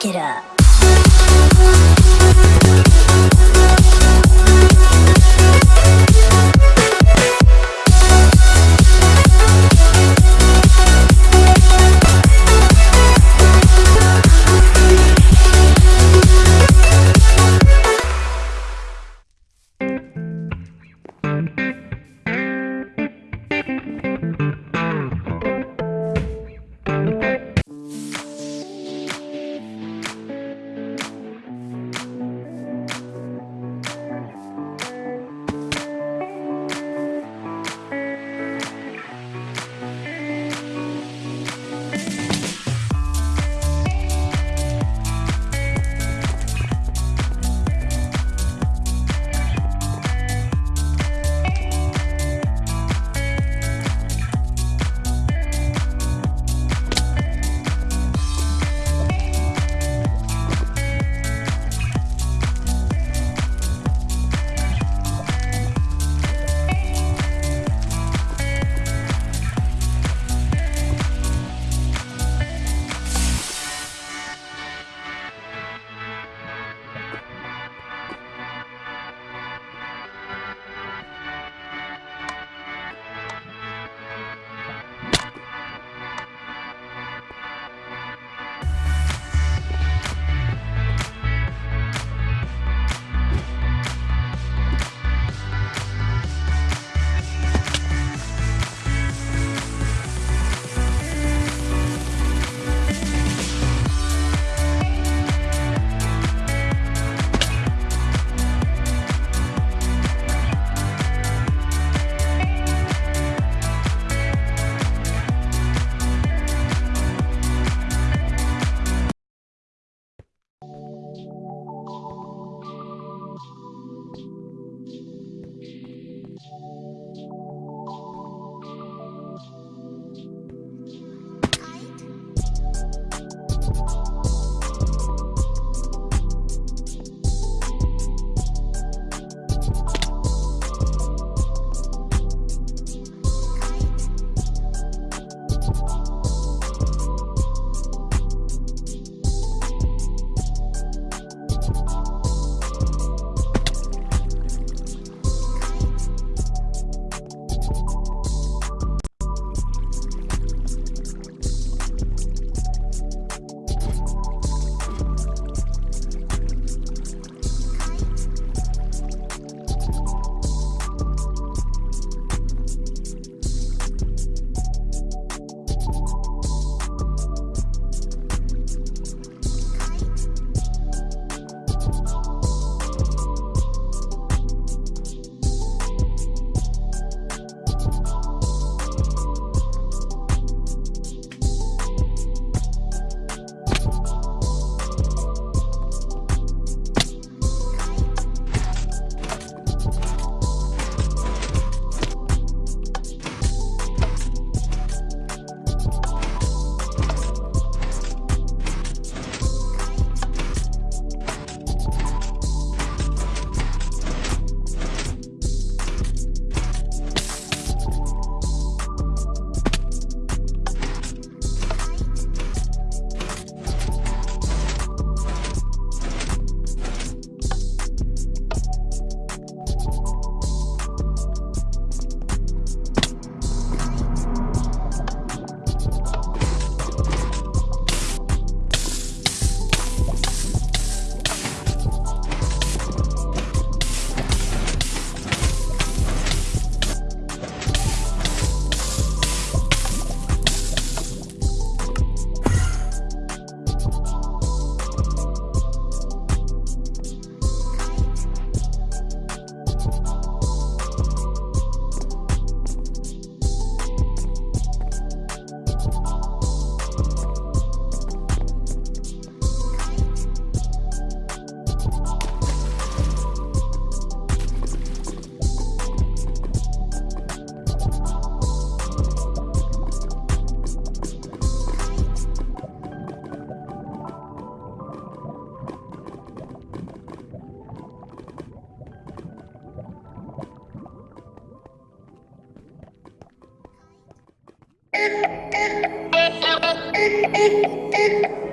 Jack it up. Thank you.